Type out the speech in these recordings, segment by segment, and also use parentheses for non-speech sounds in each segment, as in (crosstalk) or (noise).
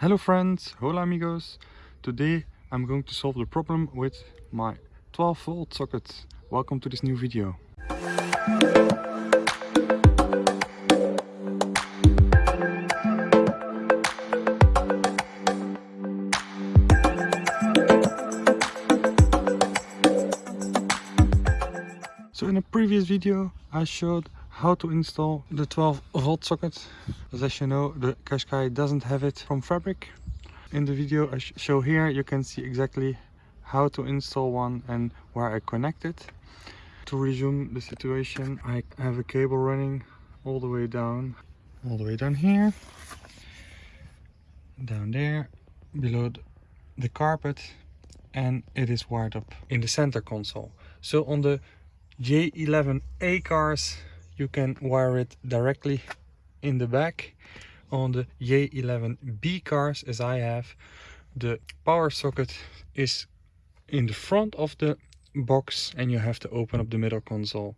Hello friends, hola amigos. Today I'm going to solve the problem with my 12 volt socket. Welcome to this new video. So in a previous video I showed how to install the 12 volt socket. As, as you know the Qashqai doesn't have it from fabric. In the video I sh show here you can see exactly how to install one and where I connect it. To resume the situation I have a cable running all the way down all the way down here down there below the carpet and it is wired up in the center console. So on the J11A cars you can wire it directly in the back on the J11B cars as I have the power socket is in the front of the box and you have to open up the middle console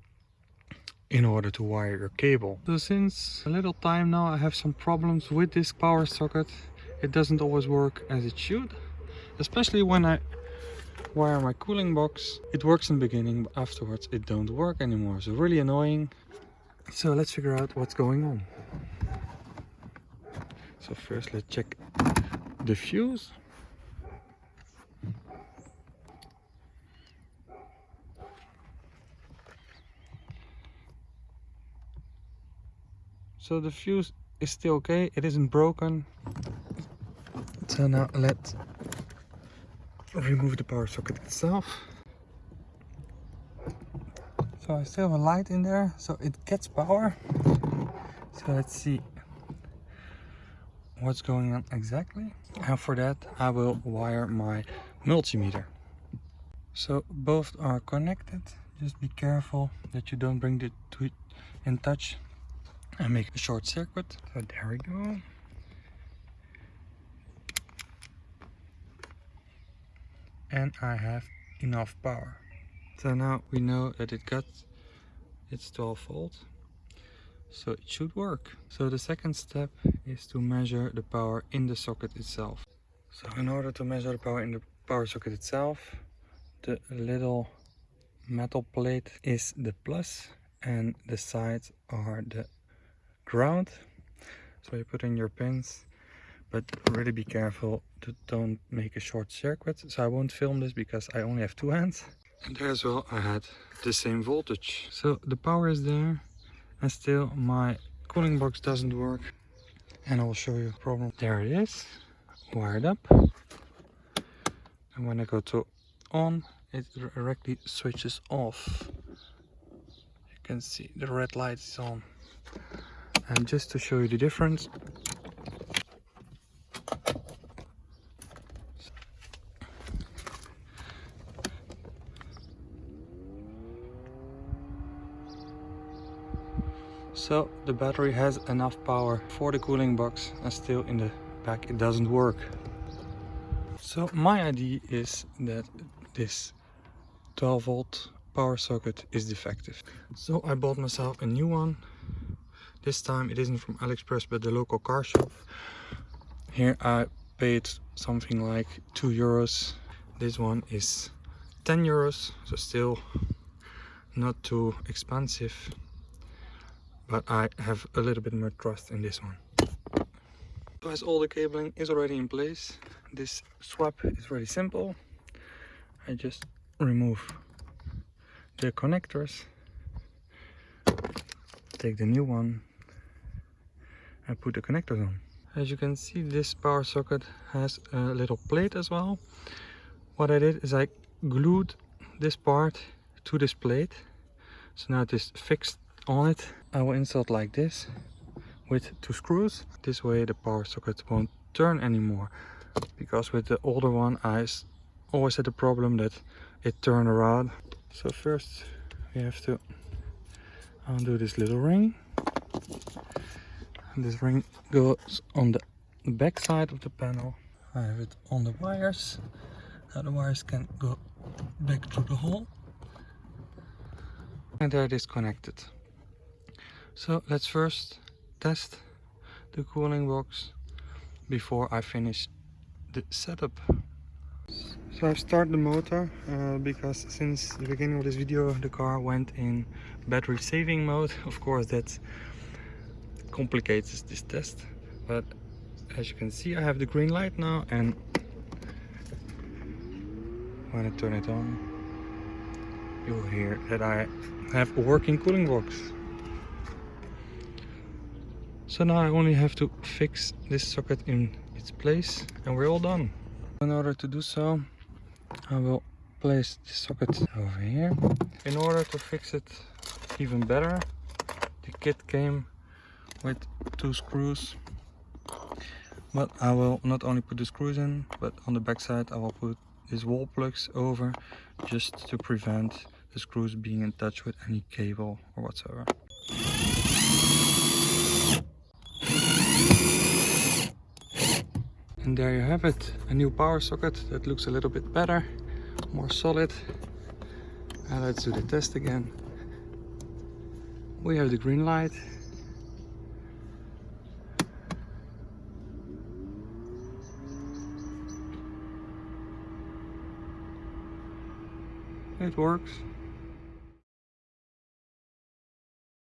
in order to wire your cable. So since a little time now I have some problems with this power socket. It doesn't always work as it should, especially when I wire my cooling box. It works in the beginning, but afterwards it don't work anymore. So really annoying. So let's figure out what's going on. So first let's check the fuse. So the fuse is still okay, it isn't broken. So now let's remove the power socket itself. So I still have a light in there, so it gets power. So let's see what's going on exactly. And for that I will wire my multimeter. So both are connected. Just be careful that you don't bring the two in touch and make a short circuit. So there we go. And I have enough power. So now we know that it got its 12 volt. So it should work. So the second step is to measure the power in the socket itself. So in order to measure the power in the power socket itself, the little metal plate is the plus and the sides are the ground. So you put in your pins, but really be careful to don't make a short circuit. So I won't film this because I only have two hands. And there as well I had the same voltage. So the power is there and still my cooling box doesn't work. And I will show you the problem. There it is, wired up. And when I go to on, it directly switches off. You can see the red light is on. And just to show you the difference, So the battery has enough power for the cooling box and still in the back it doesn't work. So my idea is that this 12 volt power socket is defective. So I bought myself a new one. This time it isn't from AliExpress but the local car shop. Here I paid something like 2 euros. This one is 10 euros, so still not too expensive but I have a little bit more trust in this one. As all the cabling is already in place, this swap is very simple. I just remove the connectors, take the new one and put the connectors on. As you can see this power socket has a little plate as well. What I did is I glued this part to this plate. So now it is fixed on it. I will insert like this with two screws. This way the power socket won't turn anymore because with the older one I always had the problem that it turned around. So first we have to undo this little ring. And this ring goes on the back side of the panel. I have it on the wires. Now the wires can go back through the hole. And there it is connected so let's first test the cooling box before I finish the setup. So I've started the motor uh, because since the beginning of this video the car went in battery saving mode. (laughs) Of course that complicates this test but as you can see I have the green light now and when I turn it on you'll hear that I have a working cooling box. So now I only have to fix this socket in its place and we're all done. In order to do so I will place the socket over here. In order to fix it even better the kit came with two screws but I will not only put the screws in but on the back side I will put these wall plugs over just to prevent the screws being in touch with any cable or whatsoever. And there you have it, a new power socket that looks a little bit better, more solid. And let's do the test again. We have the green light. It works.